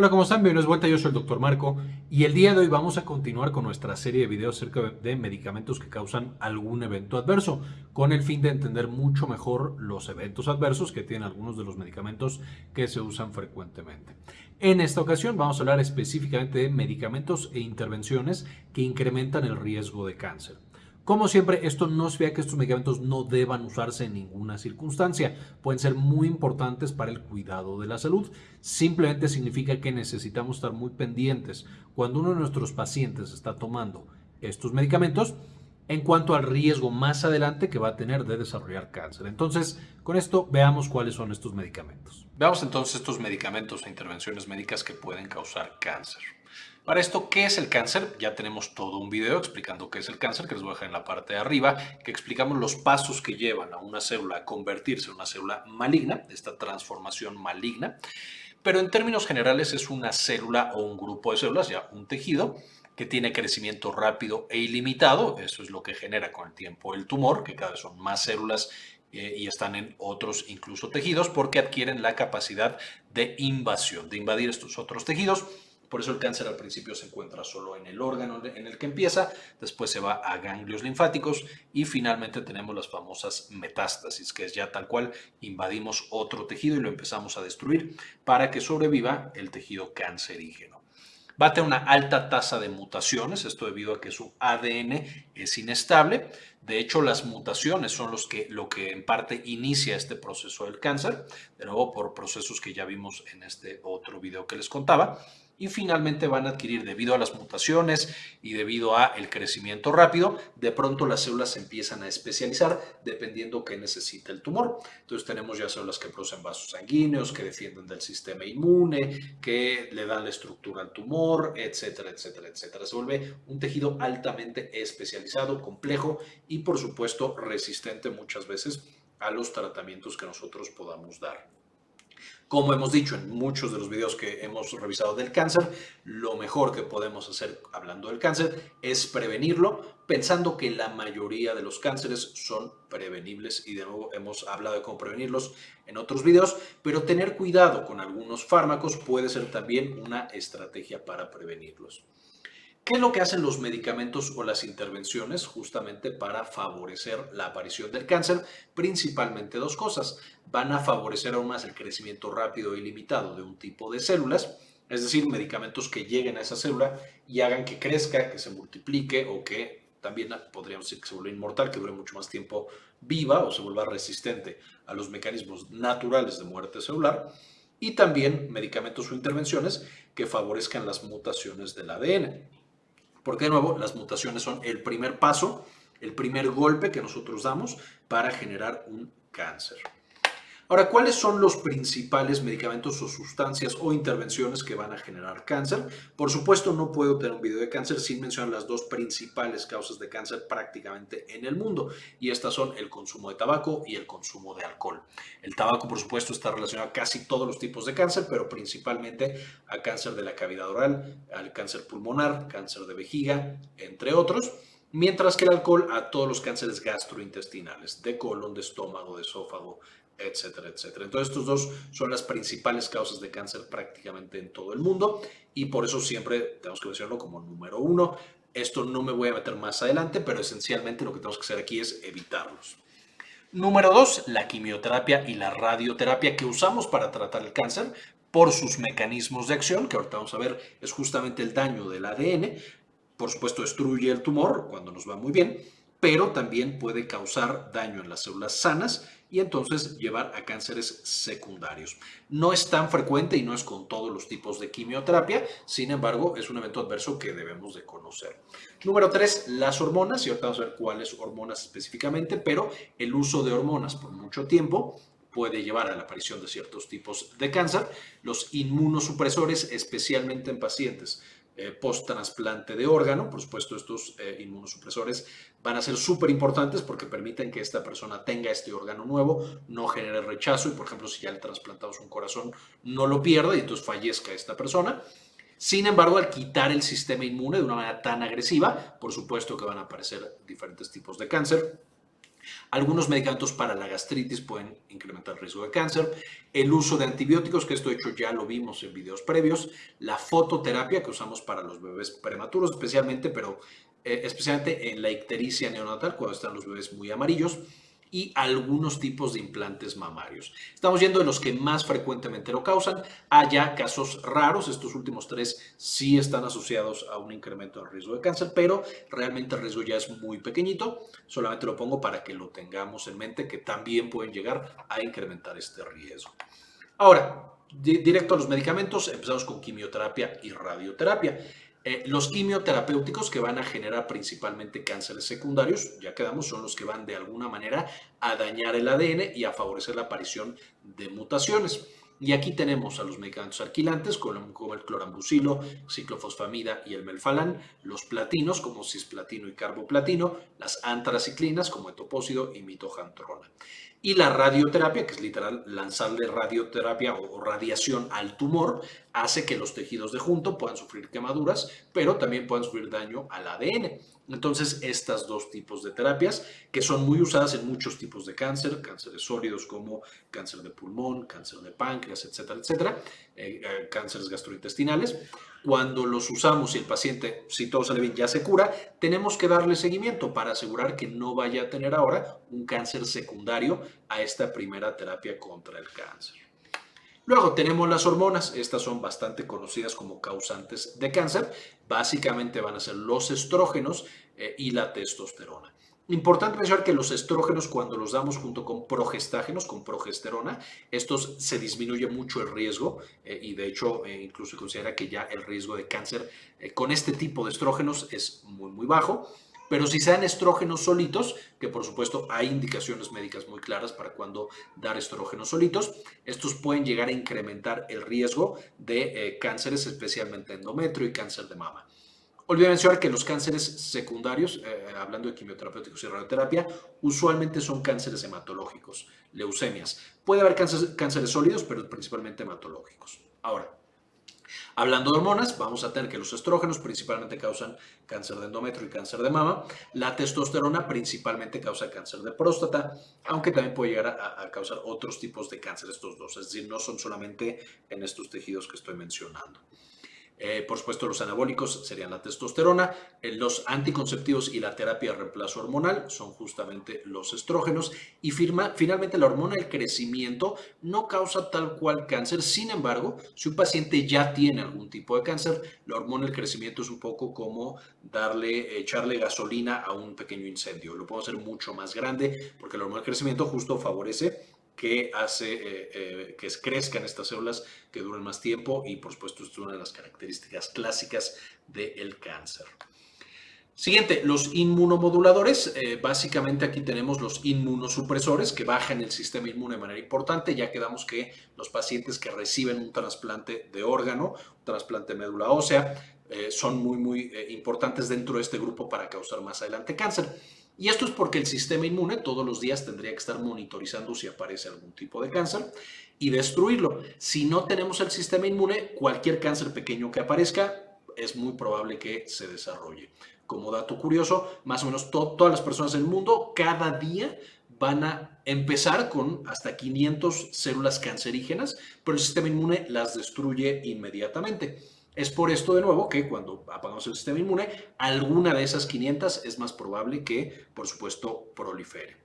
Hola, ¿cómo están? Bienvenidos vuelta, yo soy el Dr. Marco y el día de hoy vamos a continuar con nuestra serie de videos acerca de medicamentos que causan algún evento adverso, con el fin de entender mucho mejor los eventos adversos que tienen algunos de los medicamentos que se usan frecuentemente. En esta ocasión vamos a hablar específicamente de medicamentos e intervenciones que incrementan el riesgo de cáncer. Como siempre, esto no significa que estos medicamentos no deban usarse en ninguna circunstancia. Pueden ser muy importantes para el cuidado de la salud. Simplemente significa que necesitamos estar muy pendientes cuando uno de nuestros pacientes está tomando estos medicamentos en cuanto al riesgo más adelante que va a tener de desarrollar cáncer. Entonces, con esto veamos cuáles son estos medicamentos. Veamos entonces estos medicamentos e intervenciones médicas que pueden causar cáncer. Para esto, ¿qué es el cáncer? Ya tenemos todo un video explicando qué es el cáncer, que les voy a dejar en la parte de arriba, que explicamos los pasos que llevan a una célula a convertirse en una célula maligna, esta transformación maligna. Pero en términos generales es una célula o un grupo de células, ya un tejido, que tiene crecimiento rápido e ilimitado. Eso es lo que genera con el tiempo el tumor, que cada vez son más células eh, y están en otros incluso tejidos porque adquieren la capacidad de invasión, de invadir estos otros tejidos por eso el cáncer al principio se encuentra solo en el órgano en el que empieza, después se va a ganglios linfáticos y finalmente tenemos las famosas metástasis, que es ya tal cual invadimos otro tejido y lo empezamos a destruir para que sobreviva el tejido cancerígeno. Va a tener una alta tasa de mutaciones, esto debido a que su ADN es inestable. De hecho, las mutaciones son los que, lo que en parte inicia este proceso del cáncer, de nuevo por procesos que ya vimos en este otro video que les contaba y finalmente van a adquirir debido a las mutaciones y debido a el crecimiento rápido, de pronto las células se empiezan a especializar dependiendo qué necesita el tumor. Entonces tenemos ya células que producen vasos sanguíneos, que defienden del sistema inmune, que le dan la estructura al tumor, etcétera, etcétera, etcétera. Se vuelve un tejido altamente especializado, complejo y por supuesto resistente muchas veces a los tratamientos que nosotros podamos dar. Como hemos dicho en muchos de los videos que hemos revisado del cáncer, lo mejor que podemos hacer hablando del cáncer es prevenirlo, pensando que la mayoría de los cánceres son prevenibles y de nuevo hemos hablado de cómo prevenirlos en otros videos, pero tener cuidado con algunos fármacos puede ser también una estrategia para prevenirlos. ¿Qué es lo que hacen los medicamentos o las intervenciones justamente para favorecer la aparición del cáncer? Principalmente dos cosas. Van a favorecer aún más el crecimiento rápido y limitado de un tipo de células, es decir, medicamentos que lleguen a esa célula y hagan que crezca, que se multiplique o que también podríamos decir que se vuelva inmortal, que dure mucho más tiempo viva o se vuelva resistente a los mecanismos naturales de muerte celular. Y también medicamentos o intervenciones que favorezcan las mutaciones del ADN. Porque de nuevo, las mutaciones son el primer paso, el primer golpe que nosotros damos para generar un cáncer. Ahora, ¿cuáles son los principales medicamentos o sustancias o intervenciones que van a generar cáncer? Por supuesto, no puedo tener un video de cáncer sin mencionar las dos principales causas de cáncer prácticamente en el mundo, y estas son el consumo de tabaco y el consumo de alcohol. El tabaco, por supuesto, está relacionado a casi todos los tipos de cáncer, pero principalmente a cáncer de la cavidad oral, al cáncer pulmonar, cáncer de vejiga, entre otros mientras que el alcohol a todos los cánceres gastrointestinales, de colon, de estómago, de esófago, etcétera, etcétera. Entonces, estos dos son las principales causas de cáncer prácticamente en todo el mundo y por eso siempre tenemos que mencionarlo como número uno. Esto no me voy a meter más adelante, pero esencialmente lo que tenemos que hacer aquí es evitarlos. Número dos, la quimioterapia y la radioterapia que usamos para tratar el cáncer por sus mecanismos de acción, que ahorita vamos a ver es justamente el daño del ADN. Por supuesto, destruye el tumor cuando nos va muy bien, pero también puede causar daño en las células sanas y entonces llevar a cánceres secundarios. No es tan frecuente y no es con todos los tipos de quimioterapia, sin embargo, es un evento adverso que debemos de conocer. Número 3, las hormonas, y vamos a ver cuáles hormonas específicamente, pero el uso de hormonas por mucho tiempo puede llevar a la aparición de ciertos tipos de cáncer. Los inmunosupresores, especialmente en pacientes eh, post-trasplante de órgano. Por supuesto, estos eh, inmunosupresores van a ser súper importantes porque permiten que esta persona tenga este órgano nuevo, no genere rechazo y, por ejemplo, si ya le trasplantamos un corazón, no lo pierda y entonces fallezca esta persona. Sin embargo, al quitar el sistema inmune de una manera tan agresiva, por supuesto que van a aparecer diferentes tipos de cáncer. Algunos medicamentos para la gastritis pueden incrementar el riesgo de cáncer. El uso de antibióticos, que esto hecho ya lo vimos en videos previos. La fototerapia que usamos para los bebés prematuros especialmente, pero eh, especialmente en la ictericia neonatal, cuando están los bebés muy amarillos y algunos tipos de implantes mamarios. Estamos yendo de los que más frecuentemente lo causan. Hay ya casos raros, estos últimos tres sí están asociados a un incremento del riesgo de cáncer, pero realmente el riesgo ya es muy pequeñito. Solamente lo pongo para que lo tengamos en mente, que también pueden llegar a incrementar este riesgo. Ahora, directo a los medicamentos, empezamos con quimioterapia y radioterapia. Eh, los quimioterapéuticos que van a generar principalmente cánceres secundarios, ya quedamos, son los que van de alguna manera a dañar el ADN y a favorecer la aparición de mutaciones. Y aquí tenemos a los medicamentos alquilantes como el clorambucilo, ciclofosfamida y el melfalán, los platinos como cisplatino y carboplatino, las antraciclinas como etopósido y mitojantrona. Y la radioterapia, que es literal lanzarle radioterapia o radiación al tumor, hace que los tejidos de junto puedan sufrir quemaduras, pero también puedan sufrir daño al ADN. Entonces, estas dos tipos de terapias, que son muy usadas en muchos tipos de cáncer, cánceres sólidos como cáncer de pulmón, cáncer de páncreas, etcétera, etcétera, eh, eh, cánceres gastrointestinales, cuando los usamos y el paciente, si todo sale bien, ya se cura, tenemos que darle seguimiento para asegurar que no vaya a tener ahora un cáncer secundario a esta primera terapia contra el cáncer. Luego tenemos las hormonas, estas son bastante conocidas como causantes de cáncer, básicamente van a ser los estrógenos eh, y la testosterona. Importante mencionar que los estrógenos cuando los damos junto con progestágenos, con progesterona, estos se disminuye mucho el riesgo eh, y de hecho eh, incluso se considera que ya el riesgo de cáncer con este tipo de estrógenos es muy muy bajo. Pero si sean estrógenos solitos, que por supuesto hay indicaciones médicas muy claras para cuando dar estrógenos solitos, estos pueden llegar a incrementar el riesgo de cánceres, especialmente endometrio y cáncer de mama. Olvidé mencionar que los cánceres secundarios, eh, hablando de quimioterapéuticos y radioterapia, usualmente son cánceres hematológicos, leucemias. Puede haber cánceres, sólidos, pero principalmente hematológicos. Ahora, Hablando de hormonas, vamos a tener que los estrógenos principalmente causan cáncer de endometrio y cáncer de mama. La testosterona principalmente causa cáncer de próstata, aunque también puede llegar a, a, causar otros tipos de cáncer estos dos. Es decir, no son solamente en estos tejidos que estoy mencionando. Eh, por supuesto, los anabólicos serían la testosterona, eh, los anticonceptivos y la terapia de reemplazo hormonal son justamente los estrógenos. Y finalmente, la hormona del crecimiento no causa tal cual cáncer. Sin embargo, si un paciente ya tiene algún tipo de cáncer, la hormona del crecimiento es un poco como darle, echarle gasolina a un pequeño incendio. Lo puedo hacer mucho más grande porque la hormona del crecimiento justo favorece que hace eh, eh, que crezcan estas células que duren más tiempo y por supuesto es una de las características clásicas del cáncer. Siguiente, los inmunomoduladores. Eh, básicamente aquí tenemos los inmunosupresores que bajan el sistema inmune de manera importante. Ya quedamos que los pacientes que reciben un trasplante de órgano, un trasplante de médula ósea, son muy, muy importantes dentro de este grupo para causar más adelante cáncer. Y esto es porque el sistema inmune todos los días tendría que estar monitorizando si aparece algún tipo de cáncer y destruirlo. Si no tenemos el sistema inmune, cualquier cáncer pequeño que aparezca es muy probable que se desarrolle. Como dato curioso, más o menos todas las personas del mundo cada día van a empezar con hasta 500 células cancerígenas, pero el sistema inmune las destruye inmediatamente. Es por esto de nuevo que cuando apagamos el sistema inmune, alguna de esas 500 es más probable que, por supuesto, prolifere.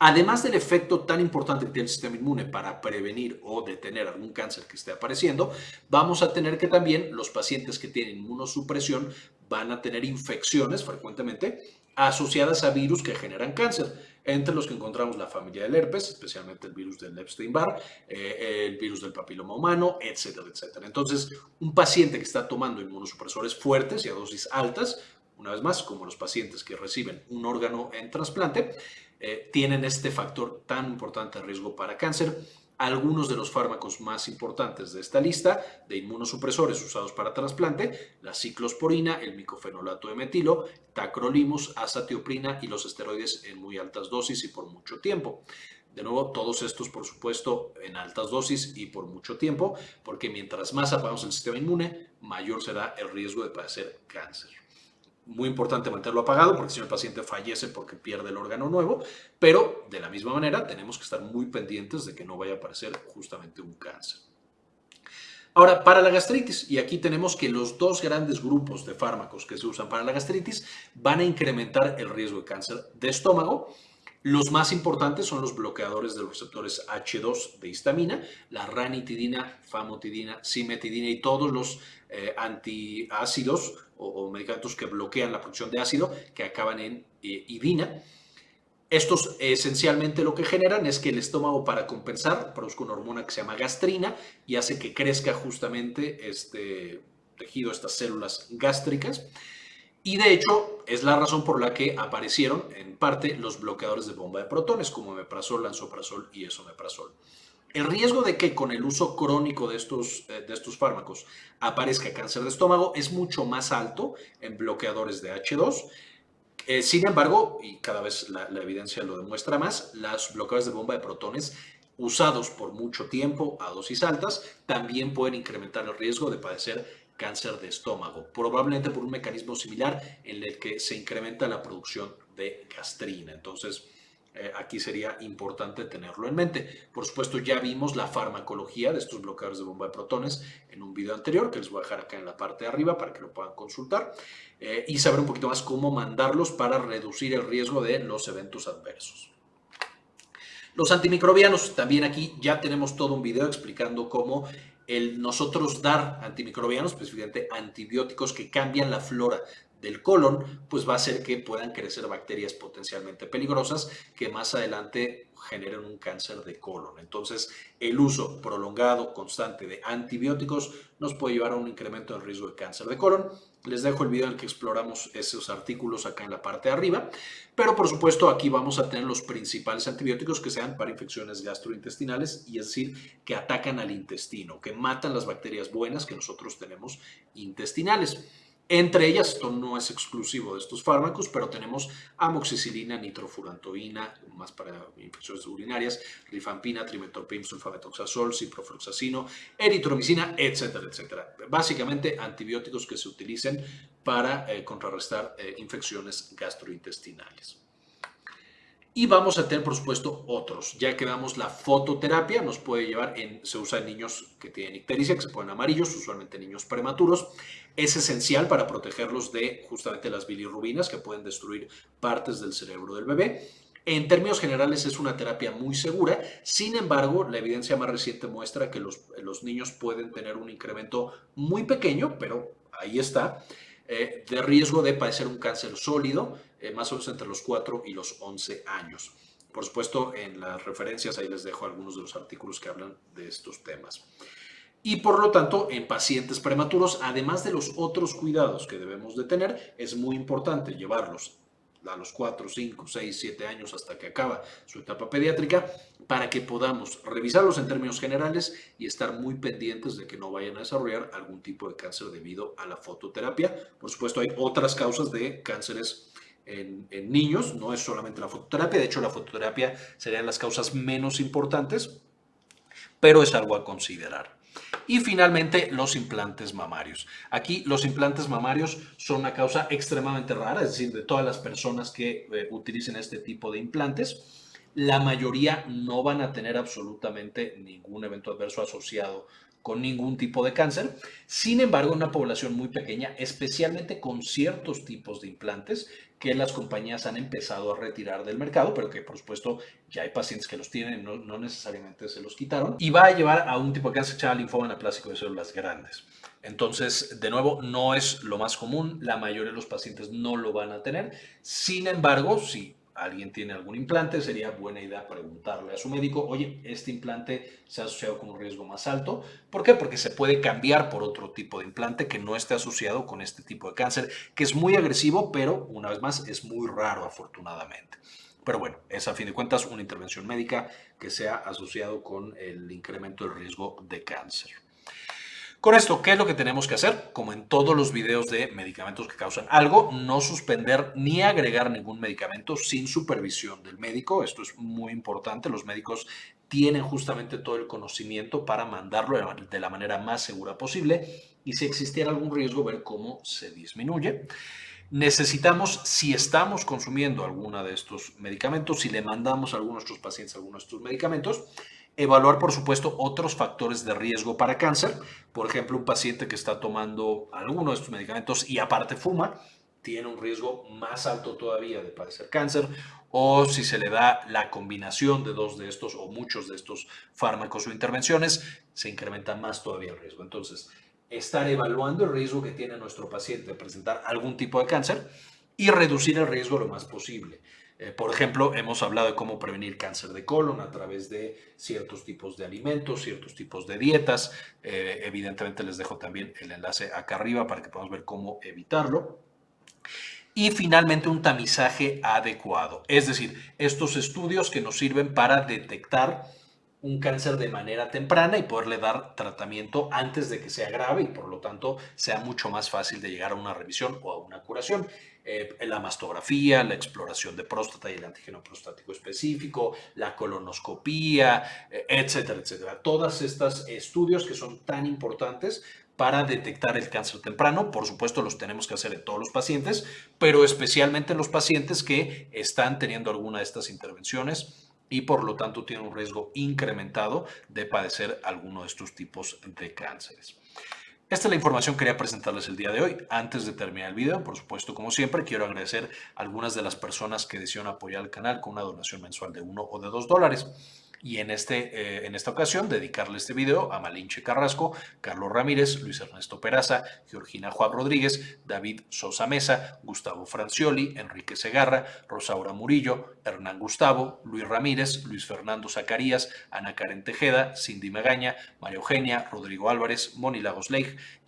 Además del efecto tan importante que tiene el sistema inmune para prevenir o detener algún cáncer que esté apareciendo, vamos a tener que también los pacientes que tienen inmunosupresión van a tener infecciones frecuentemente asociadas a virus que generan cáncer entre los que encontramos la familia del herpes, especialmente el virus del Epstein-Barr, eh, el virus del papiloma humano, etcétera, etcétera. Entonces, un paciente que está tomando inmunosupresores fuertes y a dosis altas, una vez más, como los pacientes que reciben un órgano en trasplante, eh, tienen este factor tan importante de riesgo para cáncer algunos de los fármacos más importantes de esta lista de inmunosupresores usados para trasplante, la ciclosporina, el micofenolato de metilo, tacrolimus, azatioprina y los esteroides en muy altas dosis y por mucho tiempo. De nuevo, todos estos, por supuesto, en altas dosis y por mucho tiempo, porque mientras más apagamos el sistema inmune, mayor será el riesgo de padecer cáncer. Muy importante mantenerlo apagado porque si el paciente fallece porque pierde el órgano nuevo, pero de la misma manera tenemos que estar muy pendientes de que no vaya a aparecer justamente un cáncer. Ahora, para la gastritis, y aquí tenemos que los dos grandes grupos de fármacos que se usan para la gastritis van a incrementar el riesgo de cáncer de estómago. Los más importantes son los bloqueadores de los receptores H2 de histamina, la ranitidina, famotidina, simetidina y todos los eh, antiácidos o, medicamentos que bloquean la producción de ácido que acaban en eh, idina. Estos esencialmente lo que generan es que el estómago para compensar produzca una hormona que se llama gastrina y hace que crezca justamente este tejido, estas células gástricas. Y de hecho es la razón por la que aparecieron en parte los bloqueadores de bomba de protones como meprazol, lansoprazol y esomeprazol. El riesgo de que con el uso crónico de estos, eh, de estos fármacos aparezca cáncer de estómago es mucho más alto en bloqueadores de H2 eh, sin embargo, y cada vez la, evidencia lo demuestra más, las bloqueadores de bomba de protones usados por mucho tiempo a dosis altas también pueden incrementar el riesgo de padecer cáncer de estómago, probablemente por un mecanismo similar en el que se incrementa la producción de gastrina. Entonces, eh, aquí sería importante tenerlo en mente. Por supuesto, ya vimos la farmacología de estos bloqueadores de bomba de protones en un video anterior, que les voy a dejar acá en la parte de arriba para que lo puedan consultar, eh, y saber un poquito más cómo mandarlos para reducir el riesgo de los eventos adversos. Los antimicrobianos, también aquí ya tenemos todo un video explicando cómo el nosotros dar antimicrobianos, específicamente antibióticos que cambian la flora del colon, pues va a hacer que puedan crecer bacterias potencialmente peligrosas que más adelante generen un cáncer de colon. Entonces, el uso prolongado, constante de antibióticos nos puede llevar a un incremento en riesgo de cáncer de colon. Les dejo el video en el que exploramos esos artículos acá en la parte de arriba, pero por supuesto aquí vamos a tener los principales antibióticos que sean para infecciones gastrointestinales y es decir, que atacan al intestino, que matan las bacterias buenas que nosotros tenemos intestinales. Entre ellas, esto no es exclusivo de estos fármacos, pero tenemos amoxicilina, nitrofurantoína, más para infecciones urinarias, rifampina, trimetoprim, sulfametoxazol, ciprofloxacino, eritromicina, etcétera, etcétera. Básicamente antibióticos que se utilicen para eh, contrarrestar eh, infecciones gastrointestinales. Y vamos a tener, por supuesto, otros. Ya que damos la fototerapia, nos puede llevar, en, se usa en niños que tienen ictericia, que se ponen amarillos, usualmente niños prematuros. Es esencial para protegerlos de justamente las bilirrubinas que pueden destruir partes del cerebro del bebé. En términos generales es una terapia muy segura, sin embargo la evidencia más reciente muestra que los, los niños pueden tener un incremento muy pequeño, pero ahí está, eh, de riesgo de padecer un cáncer sólido, eh, más o menos entre los 4 y los 11 años. Por supuesto, en las referencias ahí les dejo algunos de los artículos que hablan de estos temas. Y por lo tanto, en pacientes prematuros, además de los otros cuidados que debemos de tener, es muy importante llevarlos a los 4, 5, 6, 7 años hasta que acaba su etapa pediátrica, para que podamos revisarlos en términos generales y estar muy pendientes de que no vayan a desarrollar algún tipo de cáncer debido a la fototerapia. Por supuesto, hay otras causas de cánceres en, niños, no es solamente la fototerapia, de hecho la fototerapia serían las causas menos importantes, pero es algo a considerar. Y finalmente, los implantes mamarios. Aquí los implantes mamarios son una causa extremadamente rara, es decir, de todas las personas que eh, utilicen este tipo de implantes, la mayoría no van a tener absolutamente ningún evento adverso asociado con ningún tipo de cáncer. Sin embargo, una población muy pequeña, especialmente con ciertos tipos de implantes que las compañías han empezado a retirar del mercado, pero que por supuesto ya hay pacientes que los tienen, no, necesariamente se los quitaron, y va a llevar a un tipo de cáncer que se llama linfoma anaplásico de células grandes. Entonces, de nuevo, no es lo más común, la mayoría de los pacientes no lo van a tener. Sin embargo, si alguien tiene algún implante, sería buena idea preguntarle a su médico, oye, este implante se ha asociado con un riesgo más alto. ¿Por qué? Porque se puede cambiar por otro tipo de implante que no esté asociado con este tipo de cáncer, que es muy agresivo, pero una vez más es muy raro afortunadamente. Pero bueno, es a fin de cuentas una intervención médica que sea asociado con el incremento del riesgo de cáncer. Con esto, ¿qué es lo que tenemos que hacer? Como en todos los videos de medicamentos que causan algo, no suspender ni agregar ningún medicamento sin supervisión del médico. Esto es muy importante. Los médicos tienen justamente todo el conocimiento para mandarlo de la manera más segura posible y si existiera algún riesgo, ver cómo se disminuye. necesitamos, si estamos consumiendo alguno de estos medicamentos, si le mandamos a algunos de nuestros pacientes algunos de estos medicamentos, evaluar, por supuesto, otros factores de riesgo para cáncer. Por ejemplo, un paciente que está tomando alguno de estos medicamentos y aparte fuma, tiene un riesgo más alto todavía de padecer cáncer. O si se le da la combinación de dos de estos o muchos de estos fármacos o intervenciones, se incrementa más todavía el riesgo. Entonces, estar evaluando el riesgo que tiene nuestro paciente de presentar algún tipo de cáncer y reducir el riesgo lo más posible. Eh, por ejemplo, hemos hablado de cómo prevenir cáncer de colon a través de ciertos tipos de alimentos, ciertos tipos de dietas. Eh, evidentemente les dejo también el enlace acá arriba para que podamos ver cómo evitarlo. Y finalmente un tamizaje adecuado, es decir, estos estudios que nos sirven para detectar un cáncer de manera temprana y poderle dar tratamiento antes de que sea grave y por lo tanto sea mucho más fácil de llegar a una revisión o a una curación. Eh, la mastografía, la exploración de próstata y el antígeno prostático específico, la colonoscopía, eh, etcétera, etcétera. Todos estos estudios que son tan importantes para detectar el cáncer temprano. Por supuesto, los tenemos que hacer en todos los pacientes, pero especialmente en los pacientes que están teniendo alguna de estas intervenciones y por lo tanto tiene un riesgo incrementado de padecer alguno de estos tipos de cánceres. Esta es la información que quería presentarles el día de hoy. Antes de terminar el video, por supuesto, como siempre, quiero agradecer a algunas de las personas que decidieron apoyar el canal con una donación mensual de uno o de dos dólares y en, este, eh, en esta ocasión dedicarle este video a Malinche Carrasco, Carlos Ramírez, Luis Ernesto Peraza, Georgina Juan Rodríguez, David Sosa Mesa, Gustavo Francioli, Enrique Segarra, Rosaura Murillo, Hernán Gustavo, Luis Ramírez, Luis Fernando Zacarías, Ana Karen Tejeda, Cindy Magaña, María Eugenia, Rodrigo Álvarez, Moni Lagos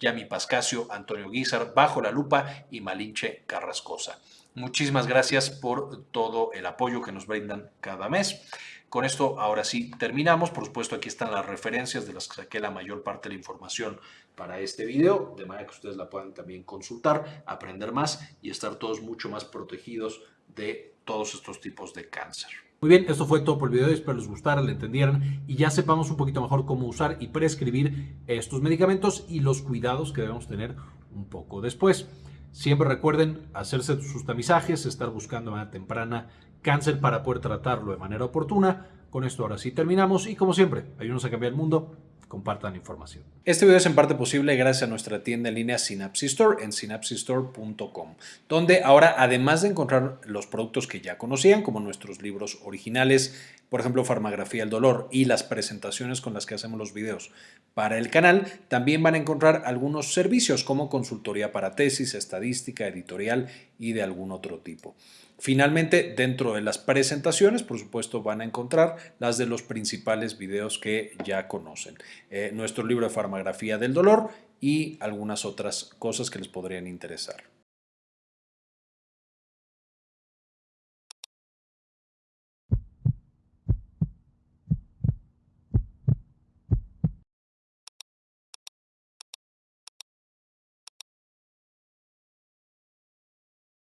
Yami Pascasio, Antonio Guizar, Bajo la Lupa y Malinche Carrascosa. Muchísimas gracias por todo el apoyo que nos brindan cada mes. Con esto ahora sí terminamos. Por supuesto aquí están las referencias de las que saqué la mayor parte de la información para este video, de manera que ustedes la puedan también consultar, aprender más y estar todos mucho más protegidos de todos estos tipos de cáncer. Muy bien, esto fue todo por el video, espero les gustara, le entendieran y ya sepamos un poquito mejor cómo usar y prescribir estos medicamentos y los cuidados que debemos tener un poco después. Siempre recuerden hacerse sus tamizajes, estar buscando manera temprana cáncer para poder tratarlo de manera oportuna. Con esto ahora sí terminamos y como siempre, ayúdenos a cambiar el mundo compartan información. Este video es en parte posible gracias a nuestra tienda en línea Synapsis Store en synapsistore.com, donde ahora además de encontrar los productos que ya conocían, como nuestros libros originales, por ejemplo, Farmagrafía del Dolor y las presentaciones con las que hacemos los videos para el canal, también van a encontrar algunos servicios como consultoría para tesis, estadística, editorial y de algún otro tipo. Finalmente, dentro de las presentaciones, por supuesto, van a encontrar las de los principales videos que ya conocen. Eh, nuestro libro de farmagrafía del dolor y algunas otras cosas que les podrían interesar.